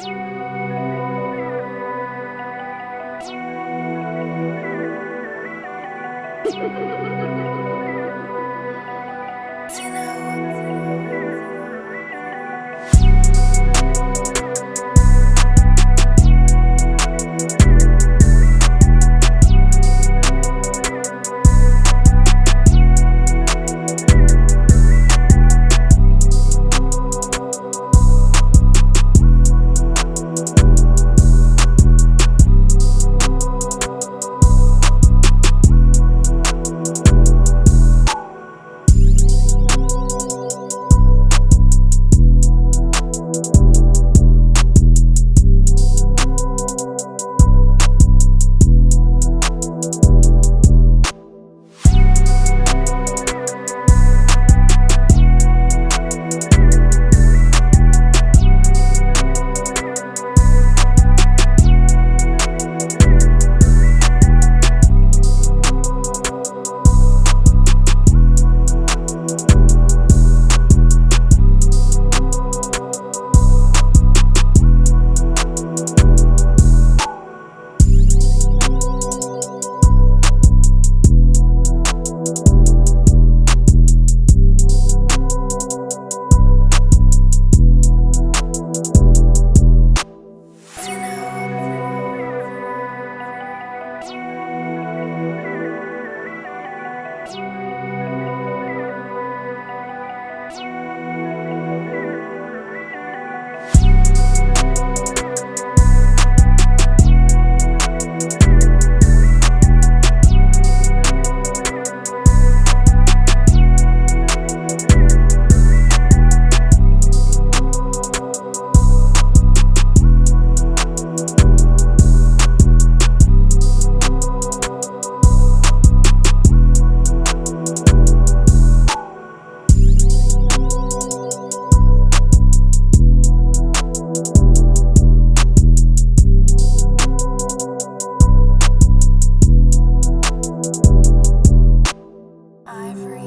Ha ha ha! ivory.